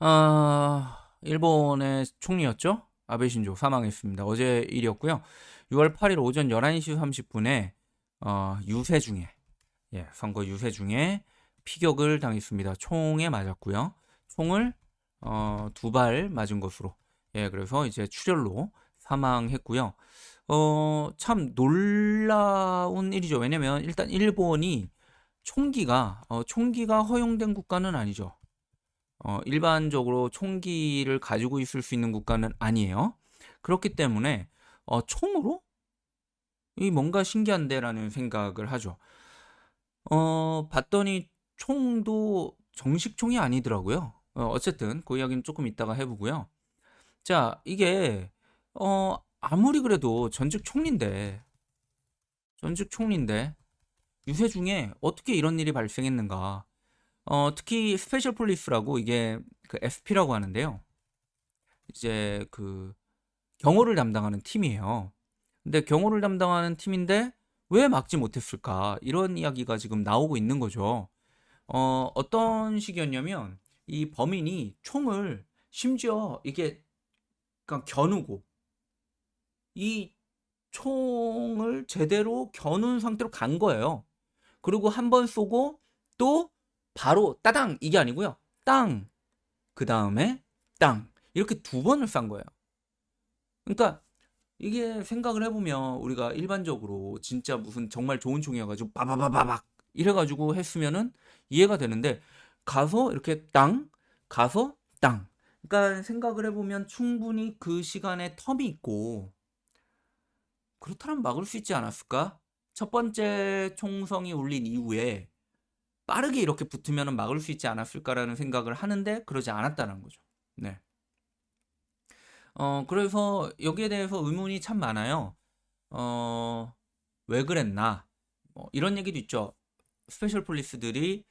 아, 일본의 총리였죠? 아베 신조 사망했습니다. 어제 일이었고요. 6월 8일 오전 11시 30분에 어, 유세 중에 예, 선거 유세 중에 피격을 당했습니다. 총에 맞았고요. 총을 어, 두 발 맞은 것으로 예, 그래서 이제 출혈로 사망했고요. 어, 참 놀라운 일이죠. 왜냐면 일단 일본이 총기가 어, 총기가 허용된 국가는 아니죠. 어, 일반적으로 총기를 가지고 있을 수 있는 국가는 아니에요. 그렇기 때문에 어, 총으로 이 뭔가 신기한데라는 생각을 하죠. 어, 봤더니 총도 정식 총이 아니더라고요. 어, 어쨌든 그 이야기는 조금 이따가 해보고요. 자, 이게 어, 아무리 그래도 전직 총리인데 전직 총리인데 유세 중에 어떻게 이런 일이 발생했는가? 어, 특히 special police라고 이게 그 SP라고 하는데요. 이제 그 경호를 담당하는 팀이에요. 근데 경호를 담당하는 팀인데 왜 막지 못했을까? 이런 이야기가 지금 나오고 있는 거죠. 어, 어떤 식이었냐면 이 범인이 총을 심지어 이게 그냥 겨누고 이 총을 제대로 겨눈 상태로 간 거예요. 그리고 한 번 쏘고 또 바로 따당 이게 아니고요. 땅. 그 다음에 땅. 이렇게 두 번을 싼 거예요. 그러니까 이게 생각을 해보면 우리가 일반적으로 진짜 무슨 정말 좋은 총이어가지고 빠바바바박 이래가지고 했으면은 이해가 되는데 가서 이렇게 땅 가서 땅 그러니까 생각을 해보면 충분히 그 시간에 텀이 있고 그렇다면 막을 수 있지 않았을까? 첫 번째 총성이 울린 이후에 빠르게 이렇게 붙으면 막을 수 있지 않았을까라는 생각을 하는데 그러지 않았다는 거죠. 네. 어, 그래서 여기에 대해서 의문이 참 많아요. 어, 왜 그랬나? 뭐 이런 얘기도 있죠. special police들이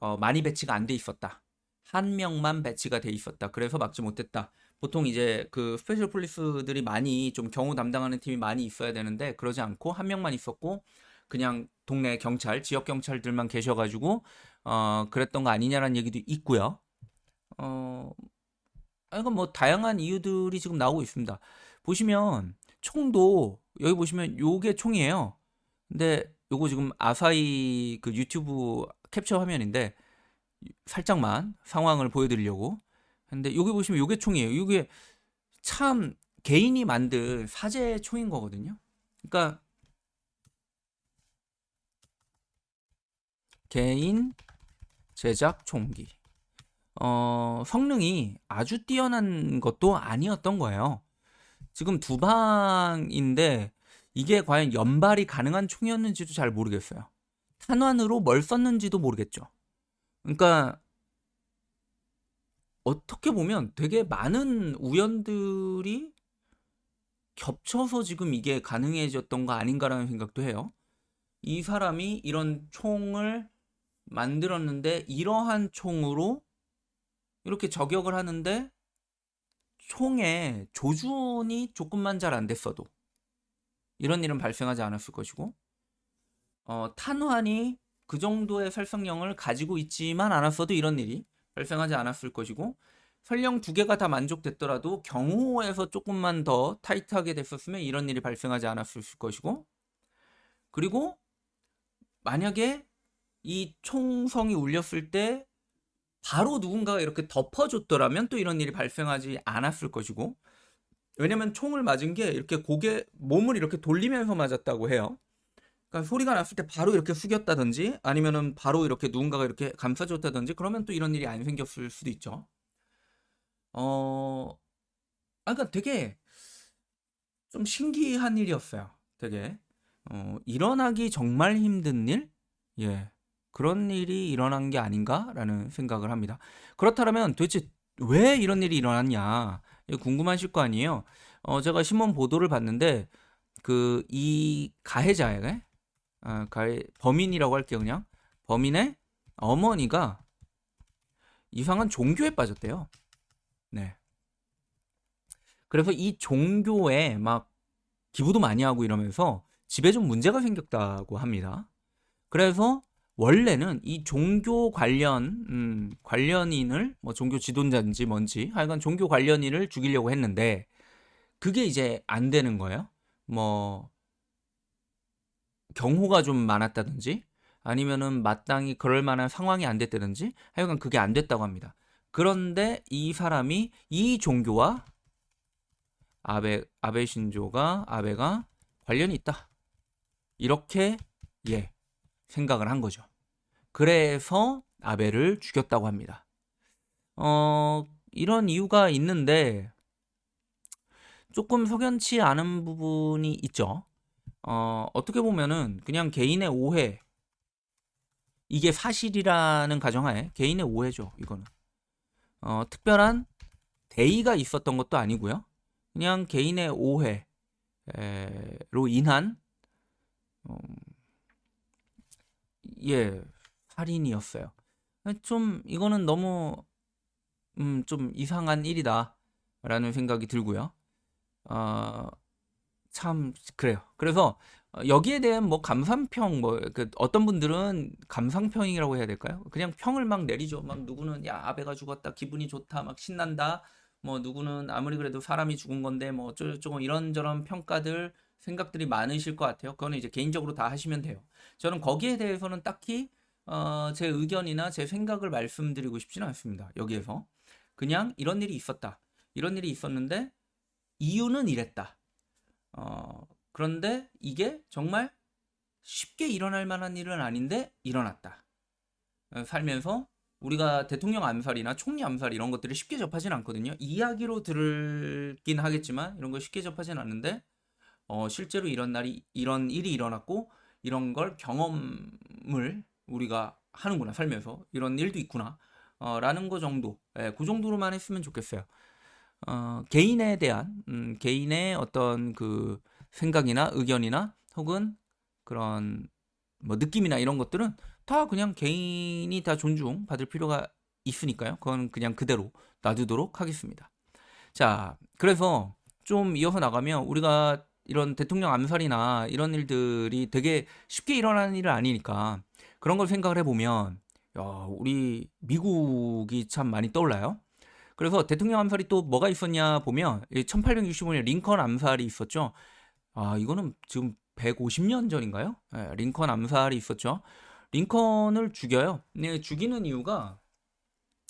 어, 많이 배치가 안 돼 있었다. 한 명만 배치가 돼 있었다. 그래서 막지 못했다. 보통 이제 그 special police들이 많이 좀 경호 담당하는 팀이 많이 있어야 되는데 그러지 않고 한 명만 있었고 그냥 동네 경찰, 지역 경찰들만 계셔가지고 어 그랬던 거 아니냐라는 얘기도 있고요. 어 이건 뭐 다양한 이유들이 지금 나오고 있습니다. 보시면 총도 여기 보시면 요게 총이에요. 근데 요거 지금 아사히 그 유튜브 캡처 화면인데 살짝만 상황을 보여드리려고. 근데 여기 보시면 요게 총이에요. 이게 참 개인이 만든 사제 총인 거거든요. 그러니까 개인 제작 총기. 어, 성능이 아주 뛰어난 것도 아니었던 거예요. 지금 두 방인데 이게 과연 연발이 가능한 총이었는지도 잘 모르겠어요. 탄환으로 뭘 썼는지도 모르겠죠. 그러니까 어떻게 보면 되게 많은 우연들이 겹쳐서 지금 이게 가능해졌던 거 아닌가라는 생각도 해요. 이 사람이 이런 총을 만들었는데 이러한 총으로 이렇게 저격을 하는데 총에 조준이 조금만 잘 안 됐어도 이런 일은 발생하지 않았을 것이고 어, 탄환이 그 정도의 살성령을 가지고 있지만 않았어도 이런 일이 발생하지 않았을 것이고 설령 두 개가 다 만족됐더라도 경호에서 조금만 더 타이트하게 됐었으면 이런 일이 발생하지 않았을 것이고 그리고 만약에 이 총성이 울렸을 때 바로 누군가가 이렇게 덮어줬더라면 또 이런 일이 발생하지 않았을 것이고 왜냐면 총을 맞은 게 이렇게 고개 몸을 이렇게 돌리면서 맞았다고 해요. 그러니까 소리가 났을 때 바로 이렇게 숙였다든지 아니면은 바로 이렇게 누군가가 이렇게 감싸줬다든지 그러면 또 이런 일이 안 생겼을 수도 있죠. 어, 아, 그러니까 되게 좀 신기한 일이었어요. 되게 어, 일어나기 정말 힘든 일, 예, 그런 일이 일어난 게 아닌가라는 생각을 합니다. 그렇다면 도대체 왜 이런 일이 일어났냐 궁금하실 거 아니에요. 어, 제가 신문 보도를 봤는데 그 이 가해자에게 아, 가해 범인이라고 할게요 그냥 범인의 어머니가 이상한 종교에 빠졌대요. 네. 그래서 이 종교에 막 기부도 많이 하고 이러면서 집에 좀 문제가 생겼다고 합니다. 그래서 원래는 이 종교 관련 음, 관련인을 뭐 종교 지도자인지 뭔지 하여간 종교 관련인을 죽이려고 했는데 그게 이제 안 되는 거예요. 뭐 경호가 좀 많았다든지 아니면은 마땅히 그럴 만한 상황이 안 됐다든지 하여간 그게 안 됐다고 합니다. 그런데 이 사람이 이 종교와 아베 아베 신조가 아베가 관련이 있다. 이렇게 예 생각을 한 거죠. 그래서 아베를 죽였다고 합니다. 어 이런 이유가 있는데 조금 석연치 않은 부분이 있죠. 어 어떻게 보면은 그냥 개인의 오해 이게 사실이라는 가정하에 개인의 오해죠. 이거는 어 특별한 대의가 있었던 것도 아니고요. 그냥 개인의 오해로 인한 어, 예 살인이었어요. 좀 이거는 너무 음, 좀 이상한 일이다라는 생각이 들고요. 어, 참 그래요. 그래서 여기에 대한 뭐 감상평 뭐 그 어떤 분들은 감상평이라고 해야 될까요? 그냥 평을 막 내리죠. 막 누구는 야 아베가 죽었다 기분이 좋다 막 신난다 뭐 누구는 아무리 그래도 사람이 죽은 건데 뭐 어쩌고저쩌고 이런저런 평가들 생각들이 많으실 것 같아요. 그거는 이제 개인적으로 다 하시면 돼요. 저는 거기에 대해서는 딱히 어, 제 의견이나 제 생각을 말씀드리고 싶지는 않습니다. 여기에서 그냥 이런 일이 있었다. 이런 일이 있었는데 이유는 이랬다. 어, 그런데 이게 정말 쉽게 일어날 만한 일은 아닌데 일어났다. 어, 살면서 우리가 대통령 암살이나 총리 암살 이런 것들을 쉽게 접하진 않거든요. 이야기로 들긴 하겠지만 이런 걸 쉽게 접하진 않는데 어, 실제로 이런 날이 이런 일이 일어났고 이런 걸 경험을 우리가 하는구나 살면서 이런 일도 있구나 어, 라는 거 정도 예, 그 정도로만 했으면 좋겠어요. 어, 개인에 대한 음, 개인의 어떤 그 생각이나 의견이나 혹은 그런 뭐 느낌이나 이런 것들은 다 그냥 개인이 다 존중받을 필요가 있으니까요. 그건 그냥 그대로 놔두도록 하겠습니다. 자, 그래서 좀 이어서 나가면 우리가 이런 대통령 암살이나 이런 일들이 되게 쉽게 일어나는 일은 아니니까 그런 걸 생각을 해보면 야, 우리 미국이 참 많이 떠올라요. 그래서 대통령 암살이 또 뭐가 있었냐 보면 1865년 링컨 암살이 있었죠. 아, 이거는 지금 150년 전인가요? 네, 링컨 암살이 있었죠. 링컨을 죽여요. 네, 죽이는 이유가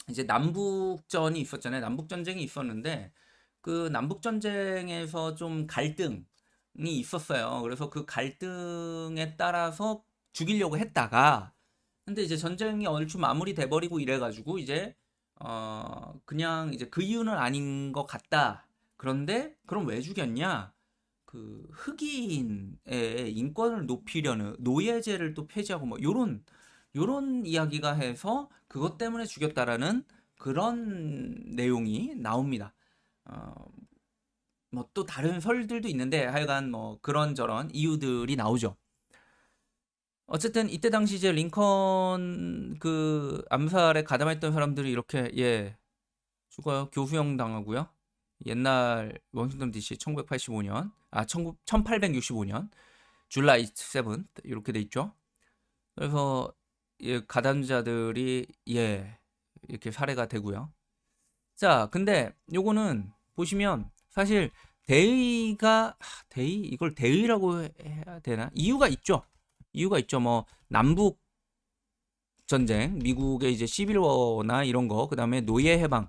이제 남북전이 있었잖아요. 남북전쟁이 있었는데 그 남북전쟁에서 좀 갈등이 있었어요. 그래서 그 갈등에 따라서 죽이려고 했다가 근데 이제 전쟁이 얼추 마무리돼 버리고 이래 가지고 이제 어 그냥 이제 그 이유는 아닌 것 같다. 그런데 그럼 왜 죽였냐? 그 흑인의 인권을 높이려는 노예제를 또 폐지하고 뭐 요런 요런 이야기가 해서 그것 때문에 죽였다라는 그런 내용이 나옵니다. 어, 뭐 또 다른 설들도 있는데 하여간 뭐 그런저런 이유들이 나오죠. 어쨌든 이때 당시 이제 링컨 그 암살에 가담했던 사람들이 이렇게 예 죽어요. 교수형 당하고요. 옛날 워싱턴 DC 1985년 아 1865년 줄라이 7 이렇게 돼 있죠. 그래서 예, 가담자들이 예 이렇게 살해가 되고요. 자, 근데 요거는 보시면 사실 대의가 대의 이걸 대의라고 해야 되나? 이유가 있죠. 이유가 있죠. 뭐 남북 전쟁, 미국의 이제 시빌워나 이런 거, 그다음에 노예 해방,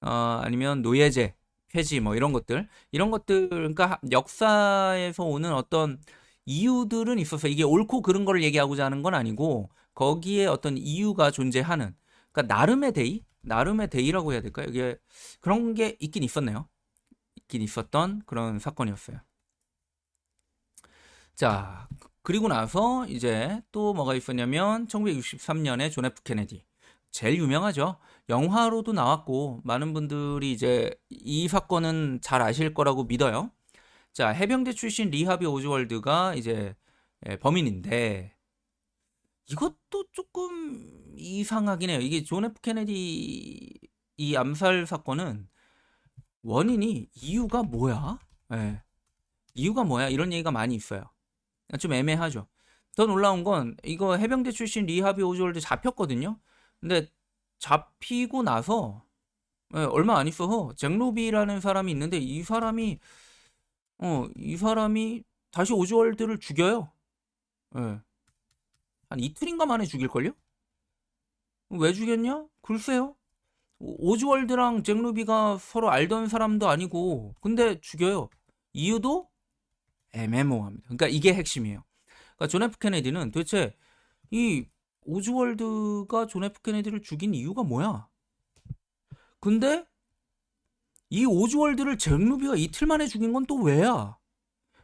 어, 아니면 노예제 폐지 뭐 이런 것들 이런 것들 그러니까 역사에서 오는 어떤 이유들은 있어서 이게 옳고 그른 거를 얘기하고자 하는 건 아니고 거기에 어떤 이유가 존재하는 그러니까 나름의 대의 나름의 대의라고 해야 될까요? 이게 그런 게 있긴 있었네요. 있긴 있었던 그런 사건이었어요. 자, 그리고 나서 이제 또 뭐가 있었냐면 1963년에 존 F 케네디 제일 유명하죠. 영화로도 나왔고 많은 분들이 이제 이 사건은 잘 아실 거라고 믿어요. 자, 해병대 출신 리 하비 오즈월드가 이제 예, 범인인데 이것도 조금 이상하긴 해요. 이게 존 F 케네디 이 암살 사건은 원인이 이유가 뭐야? 예. 이유가 뭐야? 이런 얘기가 많이 있어요. 좀 애매하죠. 더 놀라운 건 이거 해병대 출신 리 하비 오즈월드 잡혔거든요. 근데 잡히고 나서 예, 얼마 안 있어서 잭 루비라는 사람이 있는데 이 사람이 어, 이 사람이 다시 오즈월드를 죽여요. 예. 한 이틀인가 만에 죽일걸요? 왜 죽였냐? 글쎄요. 오- 오즈월드랑 잭 루비가 서로 알던 사람도 아니고 근데 죽여요. 이유도 애매모호합니다. 그러니까 이게 핵심이에요. 그러니까 존 F 케네디는 도대체 이 오즈월드가 존 F 케네디를 죽인 이유가 뭐야? 근데 이 오즈월드를 잭 루비가 이틀 만에 죽인 건 또 왜야?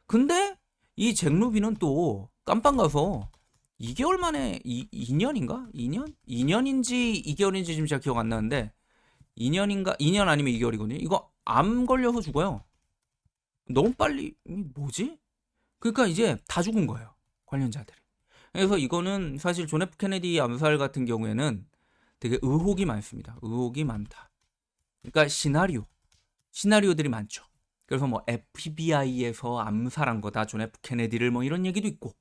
근데 이 잭 루비는 또 깜빵 가서 2개월 만에 이, 2년인가? 2년? 2년인지 2개월인지 지금 제가 기억 안 나는데 2년인가? 2년 아니면 2개월이거든요. 이거 암 걸려서 죽어요. 너무 빨리 이 뭐지? 그러니까 이제 다 죽은 거예요. 관련자들이. 그래서 이거는 사실 존 F 케네디 암살 같은 경우에는 되게 의혹이 많습니다. 의혹이 많다. 그러니까 시나리오, 시나리오들이 많죠. 그래서 뭐 FBI에서 암살한 거다 존 F 케네디를 뭐 이런 얘기도 있고,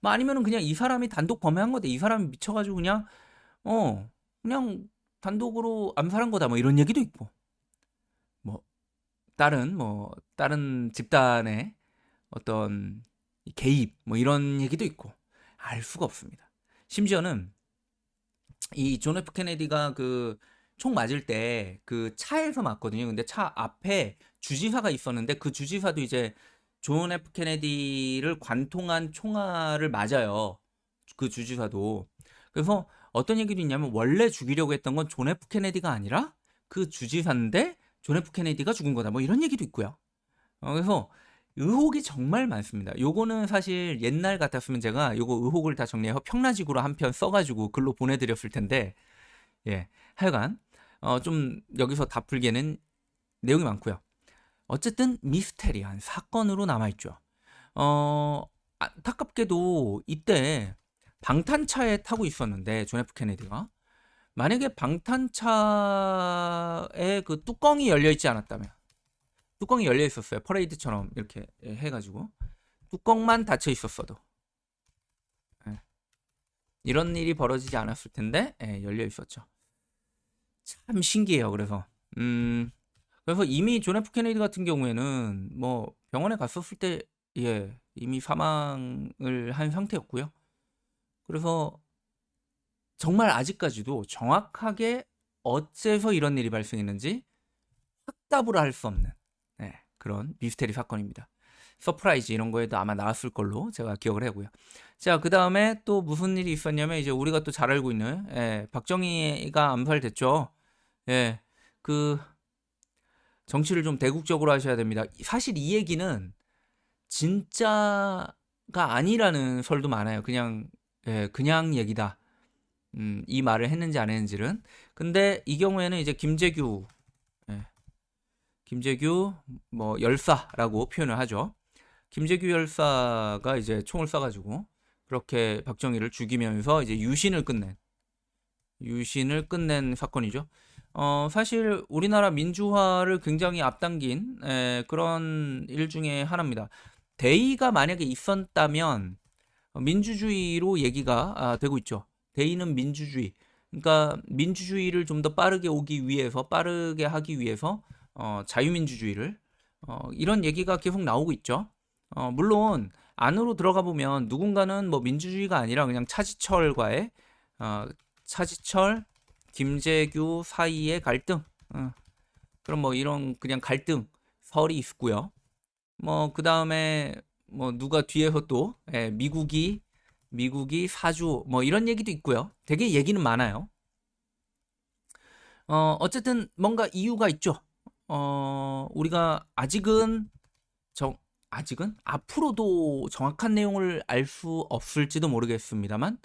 뭐 아니면은 그냥 이 사람이 단독 범행한 거다. 이 사람이 미쳐가지고 그냥 어 그냥 단독으로 암살한 거다. 뭐 이런 얘기도 있고, 뭐 다른 뭐 다른 집단의 어떤 개입 뭐 이런 얘기도 있고 알 수가 없습니다. 심지어는 이 존 F 케네디가 그 총 맞을 때 그 차에서 맞거든요. 근데 차 앞에 주지사가 있었는데 그 주지사도 이제 존 F 케네디를 관통한 총알을 맞아요. 그 주지사도. 그래서 어떤 얘기도 있냐면 원래 죽이려고 했던 건 존 F 케네디가 아니라 그 주지사인데 존 F 케네디가 죽은 거다. 뭐 이런 얘기도 있고요. 어, 그래서 의혹이 정말 많습니다. 요거는 사실 옛날 같았으면 제가 요거 의혹을 다 정리해서 평라지구로 한 편 써가지고 글로 보내드렸을 텐데, 예. 하여간, 어, 좀 여기서 다 풀기에는 내용이 많고요. 어쨌든 미스테리한 사건으로 남아있죠. 어, 안타깝게도 이때 방탄차에 타고 있었는데, 존 F 케네디가. 만약에 방탄차에 그 뚜껑이 열려 있지 않았다면, 뚜껑이 열려 있었어요. 퍼레이드처럼 이렇게 해가지고 뚜껑만 닫혀 있었어도 예. 이런 일이 벌어지지 않았을 텐데 예, 열려 있었죠. 참 신기해요. 그래서 음 그래서 이미 존 F 케네디 같은 경우에는 뭐 병원에 갔었을 때 예, 이미 사망을 한 상태였고요. 그래서 정말 아직까지도 정확하게 어째서 이런 일이 발생했는지 확답을 할 수 없는 네, 그런 미스테리 사건입니다. 서프라이즈 이런 거에도 아마 나왔을 걸로 제가 기억을 하고요. 자, 그 다음에 또 무슨 일이 있었냐면 이제 우리가 또 잘 알고 있는 예, 박정희가 암살됐죠. 예, 그 정치를 좀 대국적으로 하셔야 됩니다. 사실 이 얘기는 진짜가 아니라는 설도 많아요. 그냥 예, 그냥 얘기다. 음, 이 말을 했는지 안 했는지는. 근데 이 경우에는 이제 김재규 예, 김재규 뭐 열사라고 표현을 하죠. 김재규 열사가 이제 총을 쏴가지고 그렇게 박정희를 죽이면서 이제 유신을 끝낸 유신을 끝낸 사건이죠. 어, 사실 우리나라 민주화를 굉장히 앞당긴 에, 그런 일 중에 하나입니다. 대의가 만약에 있었다면 민주주의로 얘기가 아, 되고 있죠. 대의는 민주주의. 그러니까 민주주의를 좀 더 빠르게 오기 위해서 빠르게 하기 위해서 어, 자유민주주의를 어, 이런 얘기가 계속 나오고 있죠. 어, 물론 안으로 들어가 보면 누군가는 뭐 민주주의가 아니라 그냥 차지철과의 어, 차지철, 김재규 사이의 갈등. 어, 그럼 뭐 이런 그냥 갈등 설이 있고요. 뭐 그 다음에 뭐 누가 뒤에서 또 예, 미국이 미국이 사주 뭐 이런 얘기도 있고요. 되게 얘기는 많아요. 어, 어쨌든 뭔가 이유가 있죠. 어, 우리가 아직은 정 아직은 앞으로도 정확한 내용을 알 수 없을지도 모르겠습니다만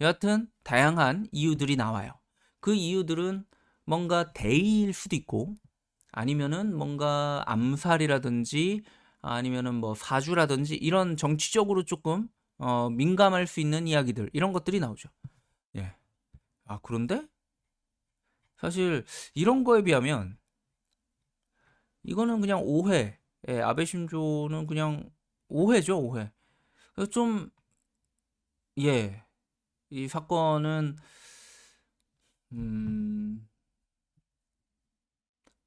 여하튼 다양한 이유들이 나와요. 그 이유들은 뭔가 대의일 수도 있고 아니면은 뭔가 암살이라든지 아니면은 뭐 사주라든지 이런 정치적으로 조금 어, 민감할 수 있는 이야기들 이런 것들이 나오죠. 예. 아 그런데 사실 이런 거에 비하면 이거는 그냥 오해. 예, 아베 신조는 그냥 오해죠, 오해. 좀 예. 이 사건은 음,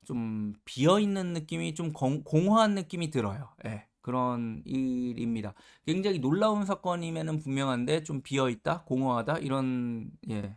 좀 비어 있는 느낌이 좀 공, 공허한 느낌이 들어요. 예. 그런 일입니다. 굉장히 놀라운 사건임에는 분명한데 좀 비어 있다, 공허하다 이런 예.